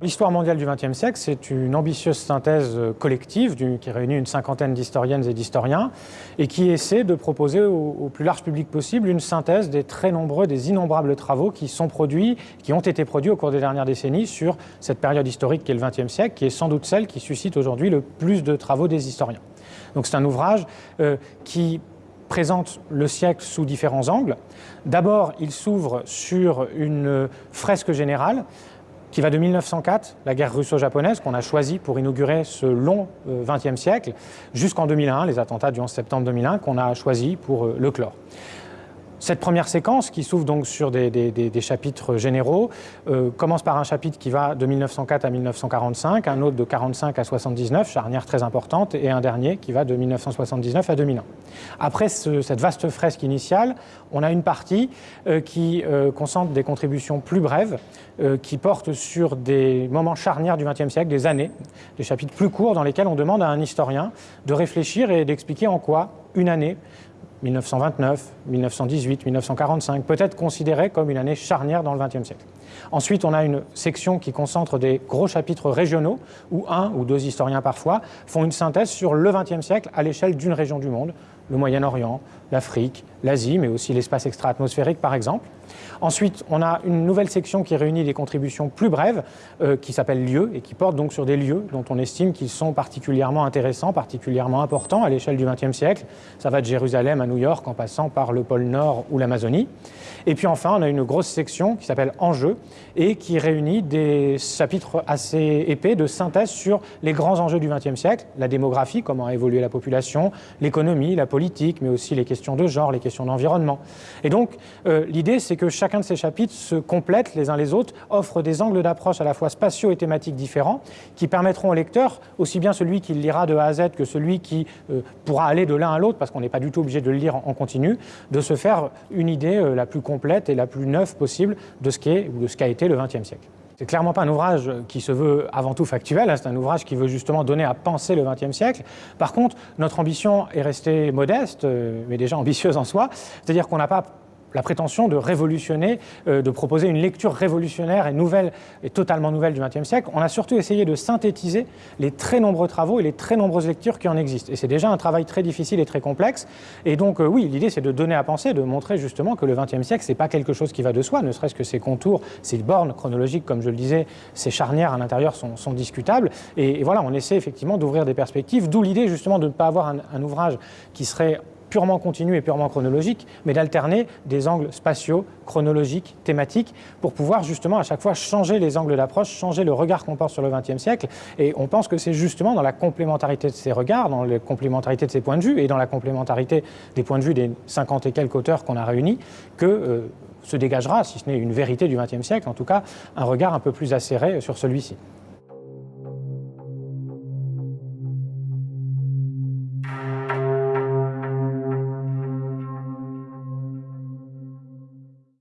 l'histoire mondiale du XXe siècle, c'est une ambitieuse synthèse euh, collective qui réunit une cinquantaine d'historiennes et d'historiens et qui essaie de proposer au, plus large public possible une synthèse des très nombreux, des innombrables travaux qui sont produits, qui ont été produits au cours des dernières décennies sur cette période historique qui est le XXe siècle, qui est sans doute celle qui suscite aujourd'hui le plus de travaux des historiens. Donc c'est un ouvrage euh, qui présente le siècle sous différents angles. D'abord, il s'ouvre sur une fresque générale qui va de 1904, la guerre russo-japonaise, qu'on a choisi pour inaugurer ce long XXe euh, siècle, jusqu'en 2001, les attentats du 11 septembre 2001, qu'on a choisi pour euh, le clore. Cette première séquence, qui s'ouvre donc sur des, chapitres généraux, euh, commence par un chapitre qui va de 1904 à 1945, un autre de 45 à 79, charnière très importante, et un dernier qui va de 1979 à 2001. Après cette vaste fresque initiale, on a une partie euh, qui euh, concentre des contributions plus brèves, qui portent sur des moments charnières du XXe siècle, des années, des chapitres plus courts dans lesquels on demande à un historien de réfléchir et d'expliquer en quoi une année 1929, 1918, 1945, peut être considérée comme une année charnière dans le XXe siècle. Ensuite, on a une section qui concentre des gros chapitres régionaux, où un ou deux historiens parfois font une synthèse sur le XXe siècle à l'échelle d'une région du monde, le Moyen-Orient, l'Afrique, l'Asie, mais aussi l'espace extra-atmosphérique par exemple. Ensuite, on a une nouvelle section qui réunit des contributions plus brèves, euh, qui s'appelle lieux, et qui porte donc sur des lieux dont on estime qu'ils sont particulièrement intéressants, particulièrement importants à l'échelle du XXe siècle. Ça va de Jérusalem à New York en passant par le pôle Nord ou l'Amazonie. Et puis enfin, on a une grosse section qui s'appelle Enjeux, et qui réunit des chapitres assez épais de synthèse sur les grands enjeux du XXe siècle, la démographie, comment a évolué la population, l'économie, la politique, mais aussi les questions de genre, les questions d'environnement. Et donc, euh, l'idée, c'est que chacun de ces chapitres se complètent les uns les autres, offrent des angles d'approche à la fois spatiaux et thématiques différents, qui permettront au lecteur, aussi bien celui qui lira de A à Z que celui qui euh, pourra aller de l'un à l'autre, parce qu'on n'est pas du tout obligé de le lire en, continu, de se faire une idée euh, la plus complète et la plus neuve possible de ce qu'est ou de ce qu'a été le XXe siècle. C'est clairement pas un ouvrage qui se veut avant tout factuel, hein, c'est un ouvrage qui veut justement donner à penser le XXe siècle. Par contre, notre ambition est restée modeste, euh, mais déjà ambitieuse en soi, c'est-à-dire qu'on n'a pas la prétention de révolutionner, euh, de proposer une lecture révolutionnaire et nouvelle et totalement nouvelle du XXe siècle. On a surtout essayé de synthétiser les très nombreux travaux et les très nombreuses lectures qui en existent. Et c'est déjà un travail très difficile et très complexe. Et donc, euh, oui, l'idée, c'est de donner à penser, de montrer justement que le XXe siècle, c'est pas quelque chose qui va de soi, ne serait-ce que ses contours, ses bornes chronologiques, comme je le disais, ses charnières à l'intérieur sont, discutables. Et, voilà, on essaie effectivement d'ouvrir des perspectives, d'où l'idée justement de ne pas avoir un ouvrage qui serait purement continu et purement chronologique, mais d'alterner des angles spatiaux, chronologiques, thématiques, pour pouvoir justement à chaque fois changer les angles d'approche, changer le regard qu'on porte sur le XXe siècle. Et on pense que c'est justement dans la complémentarité de ces regards, dans la complémentarité de ces points de vue, et dans la complémentarité des points de vue des 50 et quelques auteurs qu'on a réunis, que euh, se dégagera, si ce n'est une vérité du XXe siècle, en tout cas un regard un peu plus acéré sur celui-ci.